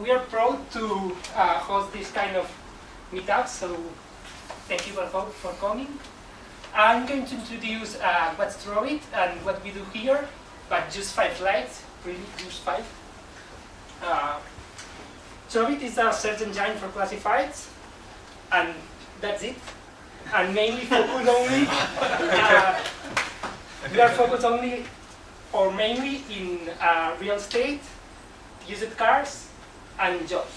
we are proud to uh, host this kind of meetup, so thank you for, for coming. I'm going to introduce uh, what's Trovit and what we do here, but just five slides, really just five. Uh, Trovit is a search engine for classifieds, and that's it. And mainly focus only, uh, we are focused only or mainly in uh, real estate, used cars, and jobs.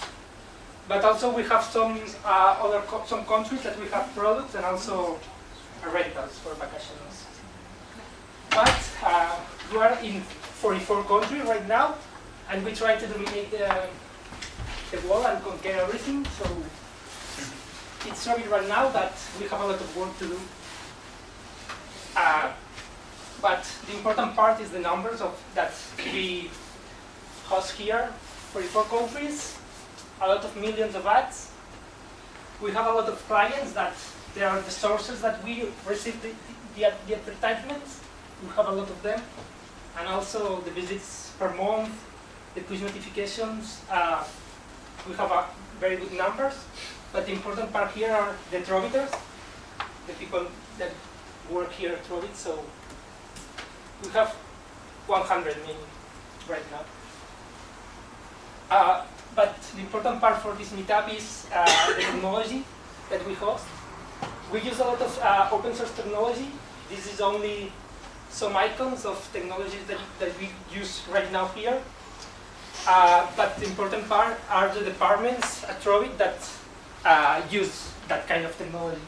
But also we have some uh, other co some countries that we have products and also rentals for vacations. But uh, we are in 44 countries right now, and we try to dominate the, the world and conquer everything. So it's sorry right now that we have a lot of work to do. Uh, but the important part is the numbers of that we host here, 44 countries, a lot of millions of ads. We have a lot of clients that they are the sources that we receive the, the, the advertisements. We have a lot of them. And also the visits per month, the push notifications. Uh, we have a very good numbers. But the important part here are the Troviters, the people that work here at Trovit. So we have 100 million right now. Uh, but the important part for this meetup is uh, the technology that we host. We use a lot of uh, open source technology. This is only some icons of technologies that, that we use right now here. Uh, but the important part are the departments at Trovit that uh, use that kind of technology.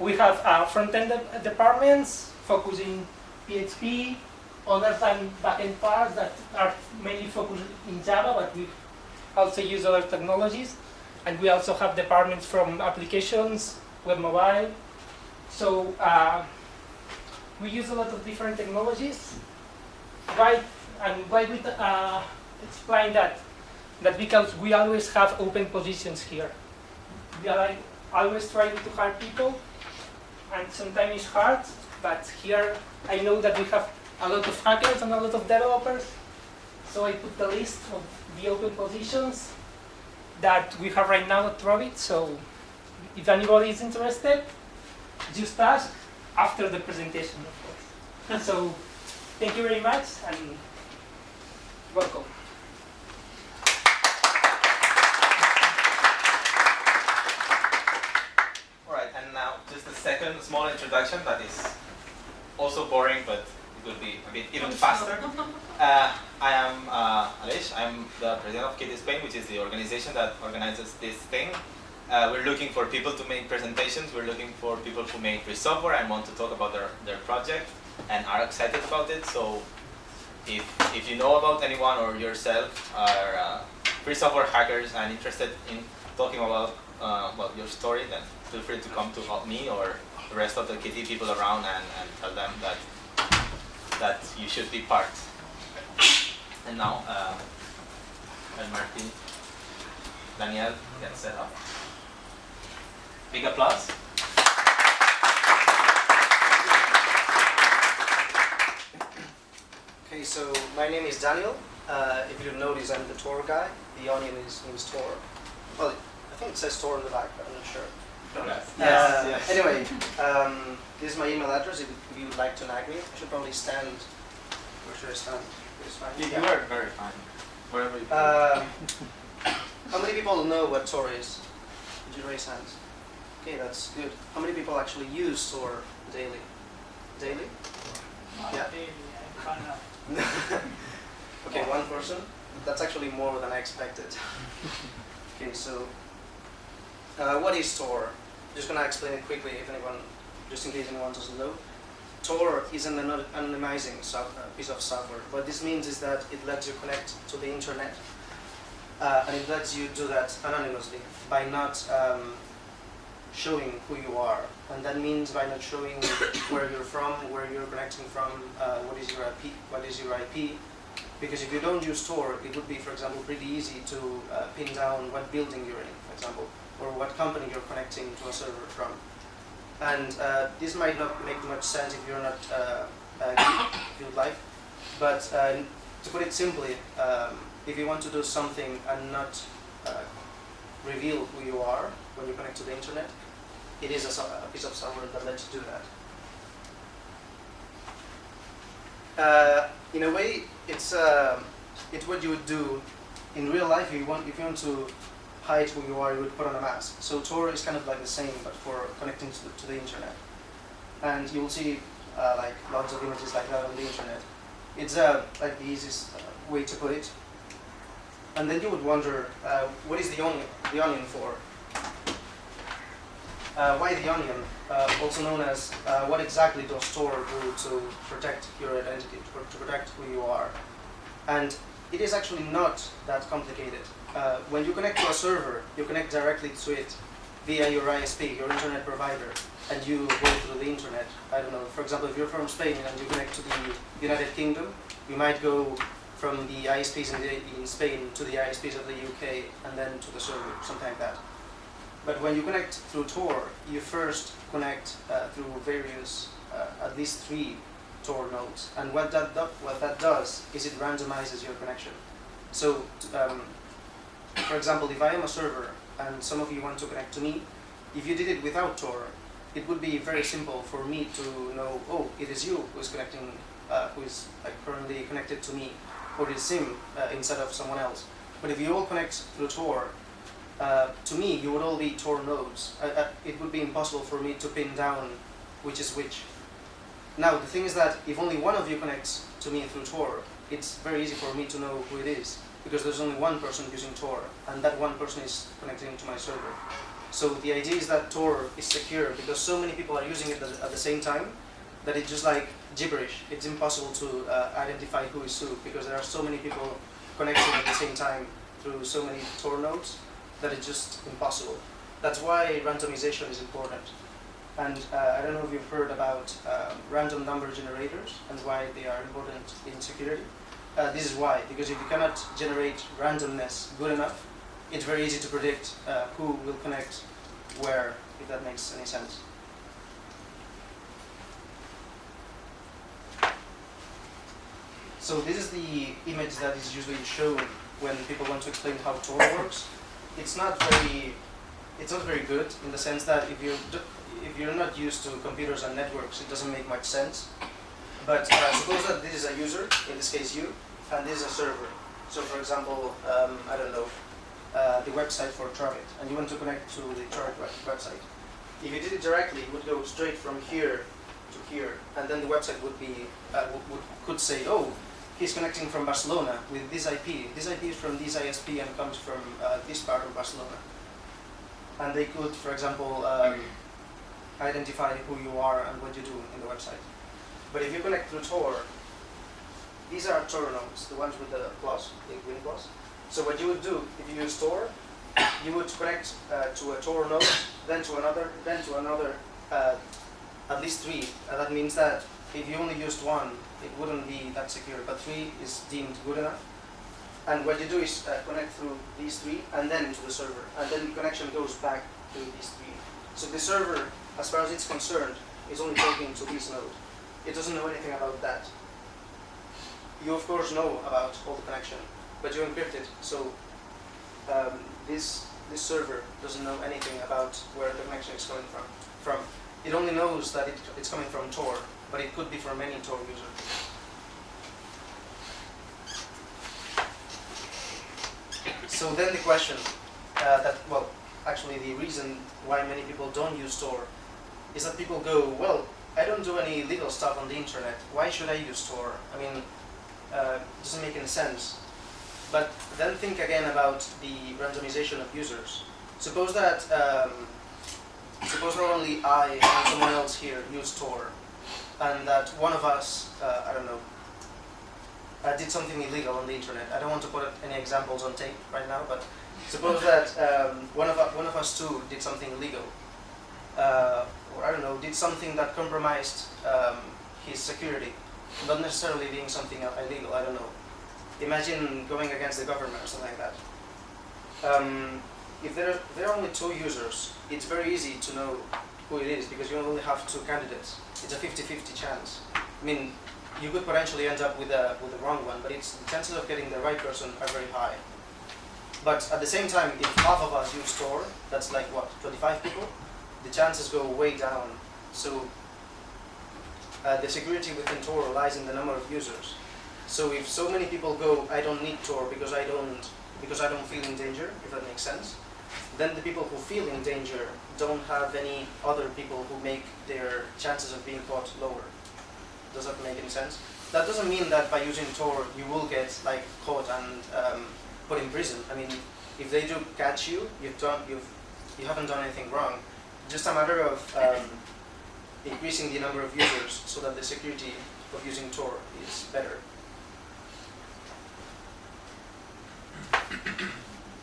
We have front-end de departments focusing PHP, other than backend parts that are mainly focused in Java, but we also use other technologies. And we also have departments from applications, web mobile. So uh, we use a lot of different technologies. Why, and why we uh, explain that? That because we always have open positions here. We are always trying to hire people, and sometimes it's hard, but here I know that we have a lot of hackers and a lot of developers. So I put the list of the open positions that we have right now at Trovit. So if anybody is interested, just ask after the presentation, of course. so thank you very much and welcome. All right, and now just a second small introduction that is also boring, but it will be a bit even faster. Uh, I am uh, Aleix, I'm the president of KDE Spain, which is the organization that organizes this thing. Uh, we're looking for people to make presentations, we're looking for people who make free software and want to talk about their, their project and are excited about it. So if, if you know about anyone or yourself are uh, free software hackers and interested in talking about uh, well, your story, then feel free to come to me or the rest of the KDE people around and, and tell them that that you should be part. And now, uh, Martin, Daniel get set up. Big applause. Okay, so my name is Daniel. Uh, if you notice, I'm the Tor guy. The onion is name's Tor. Well, I think it says Tor on the back, but I'm not sure. Yes. Uh, yes, yes. Anyway, um, this is my email address if, if you would like to nag me. I should probably stand. Where should I stand? This fine? You, Yeah. you are very fine. Wherever you Um, how many people know what Tor is? Did you raise hands? Okay, that's good. How many people actually use Tor daily? Daily? Yeah. Daily. okay, one person. That's actually more than I expected. okay, so uh, what is Tor? Just gonna explain it quickly, if anyone, just in case anyone doesn't know. Tor is an ano- anonymizing uh, piece of software. What this means is that it lets you connect to the internet, uh, and it lets you do that anonymously by not um, showing who you are. And that means by not showing where you're from, where you're connecting from, uh, what is your IP, what is your IP. Because if you don't use Tor, it would be, for example, pretty easy to uh, pin down what building you're in, for example, or what company you're connecting to a server from. And uh, this might not make much sense if you're not uh, uh, you'd like, but uh, to put it simply, um, if you want to do something and not uh, reveal who you are when you connect to the internet, it is a, a piece of software that lets you do that. Uh, in a way, it's um it's what you would do in real life. If you want, if you want to hide who you are, you would put on a mask. So Tor is kind of like the same, but for connecting to the, to the internet. And you will see uh, like lots of images like that on the internet. It's uh, like the easiest uh, way to put it. And then you would wonder, uh, what is the onion, the onion for? Uh, why the onion? Uh, also known as what exactly does Tor do to protect your identity, to, to protect who you are? And it is actually not that complicated. Uh, when you connect to a server, you connect directly to it via your ISP, your internet provider, and you go through the internet. I don't know, for example, if you're from Spain and you connect to the United Kingdom, you might go from the ISPs in, the, in Spain to the ISPs of the UK and then to the server, something like that. But when you connect through Tor, you first connect uh, through various, uh, at least three Tor nodes. And what that, do, what that does is it randomizes your connection. So, um, for example, if I am a server and some of you want to connect to me, if you did it without Tor, it would be very simple for me to know, oh, it is you who is connecting, uh, who is like, currently connected to me, or it is him uh, instead of someone else. But if you all connect through Tor, uh, to me, you would all be Tor nodes. Uh, uh, it would be impossible for me to pin down which is which. Now, the thing is that if only one of you connects to me through Tor, it's very easy for me to know who it is, because there's only one person using Tor, and that one person is connecting to my server. So the idea is that Tor is secure because so many people are using it at the same time that it's just like gibberish. It's impossible to uh, identify who is who because there are so many people connecting at the same time through so many Tor nodes that it's just impossible. That's why randomization is important. And uh, I don't know if you've heard about um, random number generators and why they are important in security. Uh, this is why, because if you cannot generate randomness good enough, it's very easy to predict uh, who will connect where, if that makes any sense. So this is the image that is usually shown when people want to explain how Tor works. It's not very, it's not very good in the sense that if you if you're not used to computers and networks, it doesn't make much sense. But uh, suppose that this is a user, in this case you, and this is a server. So for example, um, I don't know, uh, the website for Trovit, and you want to connect to the Trovit web- website. If you did it directly, it would go straight from here to here, and then the website would be uh, would, would, could say, oh, he's connecting from Barcelona with this IP. This IP is from this ISP and comes from uh, this part of Barcelona. And they could, for example, um, identify who you are and what you do in the website. But if you connect through Tor, these are Tor nodes, the ones with the plus, the green plus. So what you would do if you use Tor, you would connect uh, to a Tor node, then to another, then to another, uh, at least three. And that means that if you only used one, it wouldn't be that secure, but three is deemed good enough. And what you do is uh, connect through these three and then into the server, and then the connection goes back to these three. So the server, as far as it's concerned, is only talking to this node. It doesn't know anything about that. You of course know about all the connection, but you encrypt it. So um, this this server doesn't know anything about where the connection is coming from. From it only knows that it, it's coming from Tor, but it could be from any Tor user. So then the question uh, that well, actually the reason why many people don't use Tor is that people go, well, I don't do any legal stuff on the internet. Why should I use Tor? I mean, uh, it doesn't make any sense. But then think again about the randomization of users. Suppose that um, suppose not only I and someone else here use Tor, and that one of us, uh, I don't know, uh, did something illegal on the internet. I don't want to put any examples on tape right now, but suppose that um, one of us, one of us two did something illegal, uh, or I don't know, did something that compromised um, his security, not necessarily being something illegal. I don't know. Imagine going against the government or something like that. Um, if there are, there are only two users, it's very easy to know who it is because you only have two candidates. It's a 50-50 chance. I mean, you could potentially end up with a with the wrong one, but it's the chances of getting the right person are very high. But at the same time, if half of us use Tor, that's like what 25 people, the chances go way down. So uh, the security within Tor lies in the number of users. So if so many people go, I don't need Tor because I don't because I don't feel in danger, if that makes sense, then the people who feel in danger don't have any other people who make their chances of being caught lower. Does that make any sense? That doesn't mean that by using Tor you will get like caught and um, put in prison. I mean, if they do catch you, you've done you've you haven't done anything wrong. Just a matter of um, increasing the number of users so that the security of using Tor is better.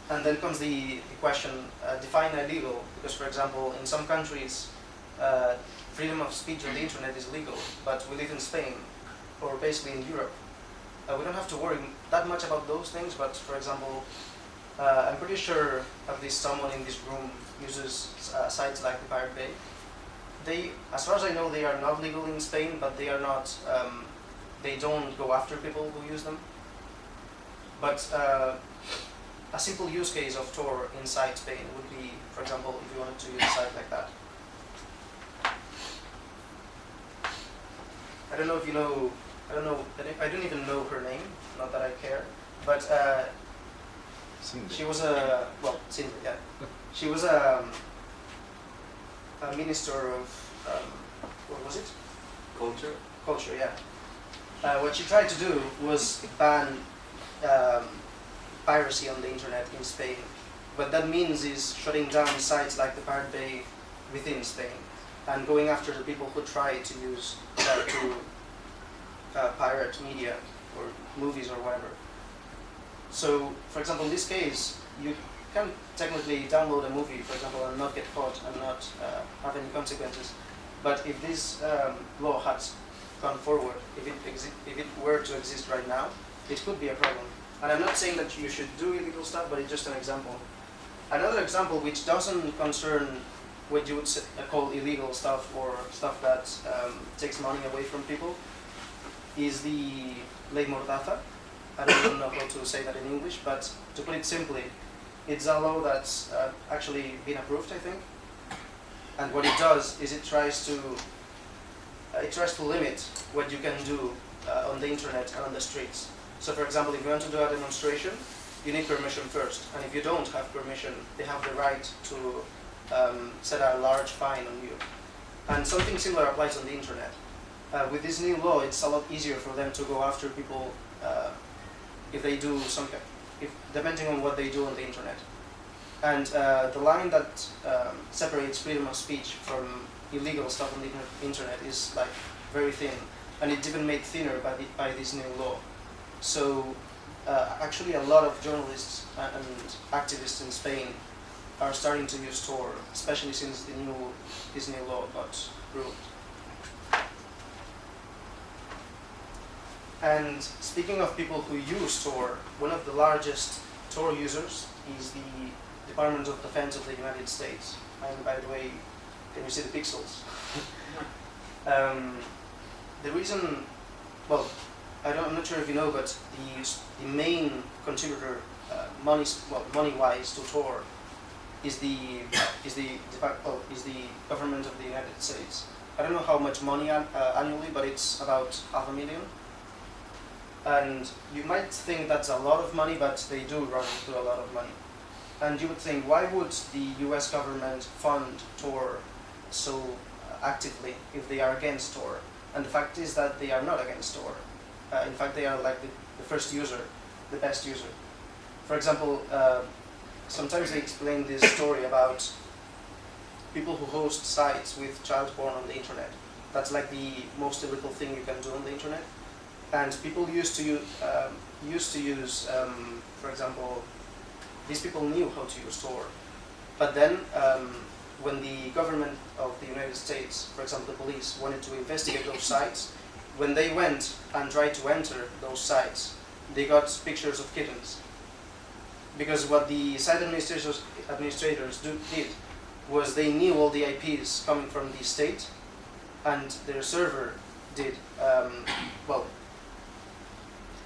And then comes the, the question, uh, define illegal, because for example, in some countries, uh, freedom of speech on the internet is legal, but we live in Spain, or basically in Europe. Uh, we don't have to worry that much about those things, but for example, uh, I'm pretty sure at least someone in this room uses uh, sites like the Pirate Bay. They, as far as I know, they are not legal in Spain, but they are not, um, they don't go after people who use them. But uh, a simple use case of Tor inside Spain would be, for example, if you wanted to use a site like that. I don't know if you know, I don't know, I don't even know her name, not that I care, but uh, she was a, well, Sinde, yeah. She was a, um, a minister of, um, what was it? Culture? Culture, yeah. Uh, what she tried to do was ban um, piracy on the internet in Spain. What that means is shutting down sites like the Pirate Bay within Spain and going after the people who try to use uh, to uh, pirate media or movies or whatever. So, for example, in this case, you can technically download a movie, for example, and not get caught and not uh, have any consequences. But if this um, law had gone forward, if it, if it were to exist right now, it could be a problem. And I'm not saying that you should do illegal stuff, but it's just an example. Another example which doesn't concern what you would call illegal stuff or stuff that um, takes money away from people is the ley mordaza. I don't even know how to say that in English, but to put it simply, it's a law that's uh, actually been approved, I think. And what it does is it tries to uh, it tries to limit what you can do uh, on the internet and on the streets. So for example, if you want to do a demonstration, you need permission first. And if you don't have permission, they have the right to um, set a large fine on you. And something similar applies on the internet. Uh, with this new law, it's a lot easier for them to go after people uh, if they do something, if, depending on what they do on the internet. And uh, the line that um, separates freedom of speech from illegal stuff on the internet is like very thin, and it's even made thinner by, the, by this new law. So uh, actually a lot of journalists and activists in Spain are starting to use Tor, especially since the new this new law got ruled. And speaking of people who use Tor, one of the largest Tor users is the Department of Defense of the United States. And by the way, can you see the pixels? um, the reason, well, I don't, I'm not sure if you know, but the, the main contributor, uh, money, well, money-wise to Tor, is the is the well, is the government of the United States. I don't know how much money uh, annually, but it's about half a million. And you might think that's a lot of money, but they do run into a lot of money. And you would think, why would the U.S. government fund Tor so actively if they are against Tor? And the fact is that they are not against Tor. Uh, in fact, they are like the, the, first user, the best user. For example, uh, sometimes they explain this story about people who host sites with child porn on the internet. That's like the most illegal thing you can do on the internet. And people used to use, um, used to use, um, for example, these people knew how to use Tor. But then, um, when the government of the United States, for example, the police, wanted to investigate those sites, when they went and tried to enter those sites, they got pictures of kittens. Because what the site administrators, administrators do, did was they knew all the IPs coming from the state, and their server did, um, well,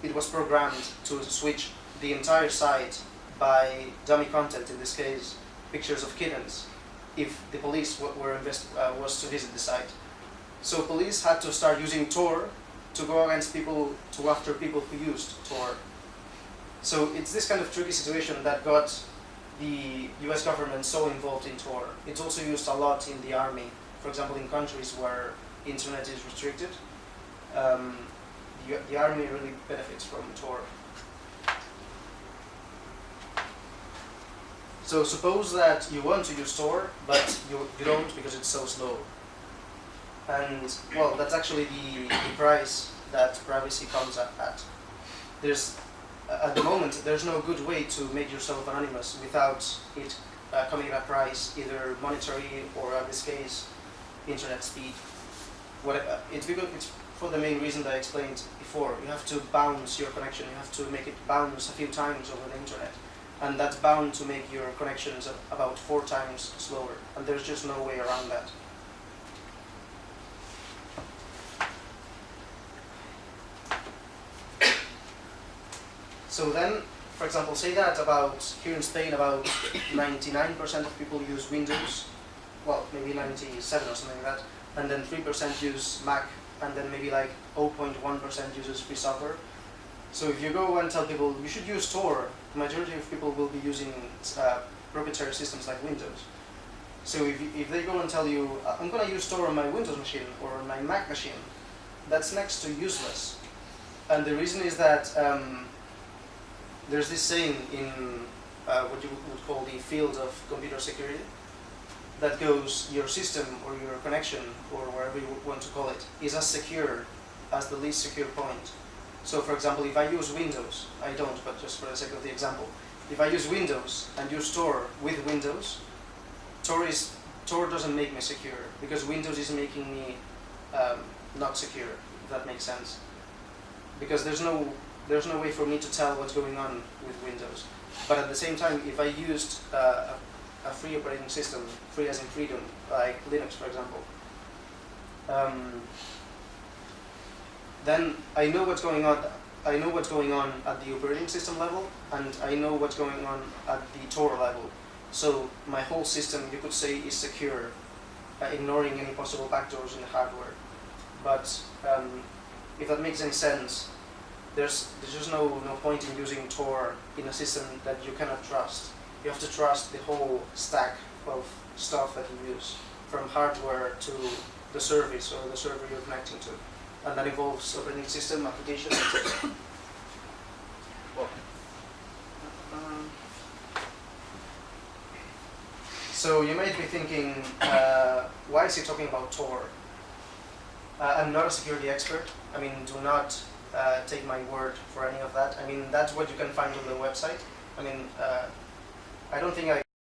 it was programmed to switch the entire site by dummy content, in this case, pictures of kittens, if the police were uh, was to visit the site. So police had to start using Tor to go against people, to after people who used Tor. So it's this kind of tricky situation that got the US government so involved in Tor. It's also used a lot in the army, for example, in countries where internet is restricted. Um, the, the army really benefits from Tor. So suppose that you want to use Tor, but you, you don't because it's so slow. And well, that's actually the, the price that privacy comes at. at. There's at the moment there's no good way to make yourself anonymous without it uh, coming at a price, either monetary or in this case, internet speed. What it's because it's for the main reason that I explained before. You have to bounce your connection. You have to make it bounce a few times over the internet, and that's bound to make your connections about four times slower. And there's just no way around that. So then, for example, say that about here in Spain, about 99% of people use Windows, well, maybe 97 or something like that, and then 3% use Mac, and then maybe like 0.1% uses free software. So if you go and tell people you should use Tor, the majority of people will be using uh, proprietary systems like Windows. So if, if they go and tell you, "Uh, I'm going to use Tor on my Windows machine or on my Mac machine, that's next to useless. And the reason is that um, there's this saying in uh, what you would call the field of computer security that goes your system or your connection or whatever you want to call it is as secure as the least secure point. So for example, if I use Windows, I don't, but just for the sake of the example, if I use Windows and use Tor with Windows, Tor is Tor doesn't make me secure because Windows is making me um, not secure. If that makes sense, because there's no there's no way for me to tell what's going on with Windows. But at the same time, if I used uh, a, free operating system, free as in freedom, like Linux, for example, um, then I know what's going on. I know what's going on at the operating system level, and I know what's going on at the Tor level. So my whole system, you could say, is secure, uh, ignoring any possible backdoors in the hardware. But um, if that makes any sense, there's there's just no no point in using Tor in a system that you cannot trust. You have to trust the whole stack of stuff that you use, from hardware to the service or the server you're connecting to, and that involves operating system, application, etc. Um, So you might be thinking, uh, why is he talking about Tor? Uh, I'm not a security expert. I mean, do not uh, take my word for any of that. I mean, that's what you can find on the website. I mean, uh, I don't think I